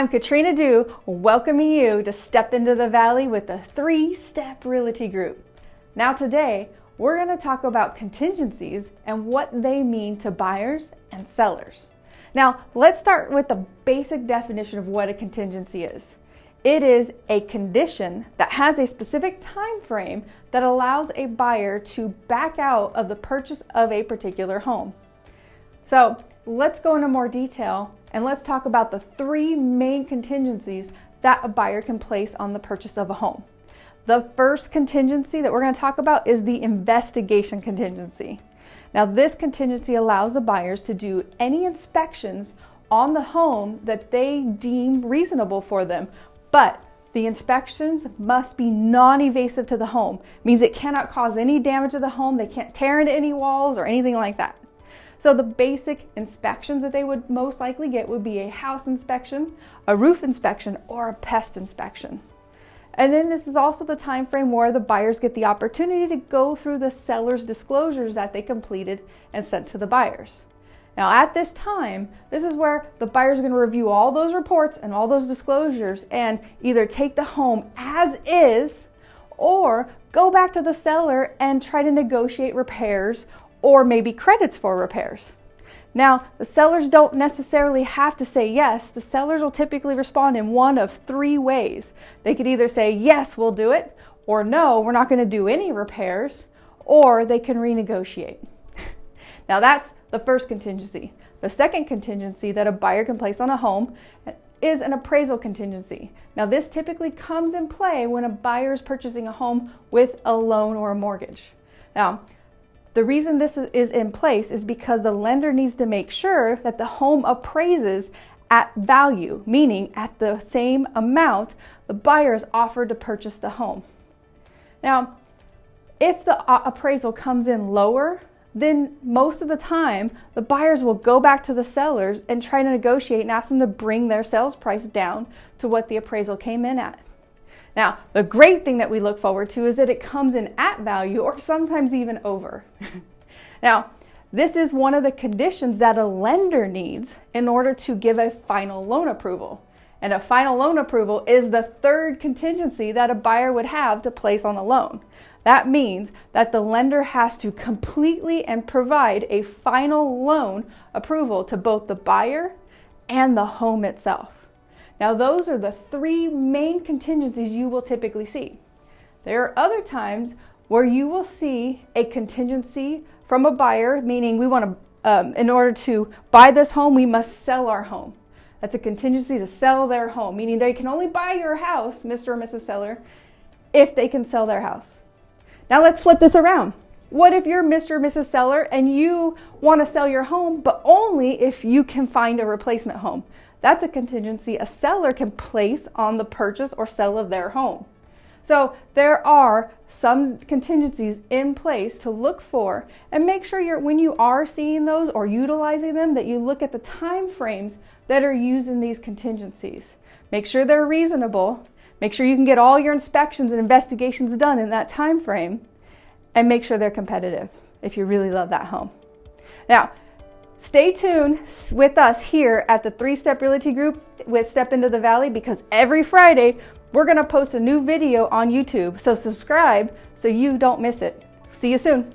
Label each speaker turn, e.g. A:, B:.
A: I'm Katrina Dew, welcoming you to Step into the Valley with the Three Step Realty Group. Now, today, we're going to talk about contingencies and what they mean to buyers and sellers. Now, let's start with the basic definition of what a contingency is. It is a condition that has a specific time frame that allows a buyer to back out of the purchase of a particular home. So, let's go into more detail and let's talk about the three main contingencies that a buyer can place on the purchase of a home. The first contingency that we're going to talk about is the investigation contingency. Now, this contingency allows the buyers to do any inspections on the home that they deem reasonable for them, but the inspections must be non-evasive to the home. It means it cannot cause any damage to the home, they can't tear into any walls or anything like that. So the basic inspections that they would most likely get would be a house inspection, a roof inspection, or a pest inspection. And then this is also the time frame where the buyers get the opportunity to go through the seller's disclosures that they completed and sent to the buyers. Now at this time, this is where the buyers to review all those reports and all those disclosures and either take the home as is or go back to the seller and try to negotiate repairs or maybe credits for repairs. Now, the sellers don't necessarily have to say yes. The sellers will typically respond in one of three ways. They could either say, yes, we'll do it, or no, we're not going to do any repairs, or they can renegotiate. now, that's the first contingency. The second contingency that a buyer can place on a home is an appraisal contingency. Now, this typically comes in play when a buyer is purchasing a home with a loan or a mortgage. Now, the reason this is in place is because the lender needs to make sure that the home appraises at value, meaning at the same amount the buyer is offered to purchase the home. Now, if the appraisal comes in lower, then most of the time the buyers will go back to the sellers and try to negotiate and ask them to bring their sales price down to what the appraisal came in at. Now, the great thing that we look forward to is that it comes in at value or sometimes even over. now, this is one of the conditions that a lender needs in order to give a final loan approval. And a final loan approval is the third contingency that a buyer would have to place on a loan. That means that the lender has to completely and provide a final loan approval to both the buyer and the home itself. Now those are the three main contingencies you will typically see. There are other times where you will see a contingency from a buyer, meaning we want to, um, in order to buy this home, we must sell our home. That's a contingency to sell their home, meaning they can only buy your house, Mr. or Mrs. Seller, if they can sell their house. Now let's flip this around. What if you're Mr. or Mrs. Seller and you want to sell your home, but only if you can find a replacement home? That's a contingency a seller can place on the purchase or sale of their home. So there are some contingencies in place to look for and make sure you're when you are seeing those or utilizing them that you look at the time frames that are used in these contingencies. Make sure they're reasonable. Make sure you can get all your inspections and investigations done in that time frame and make sure they're competitive if you really love that home. Now, Stay tuned with us here at the Three Step Realty Group with Step Into the Valley because every Friday we're going to post a new video on YouTube. So subscribe so you don't miss it. See you soon.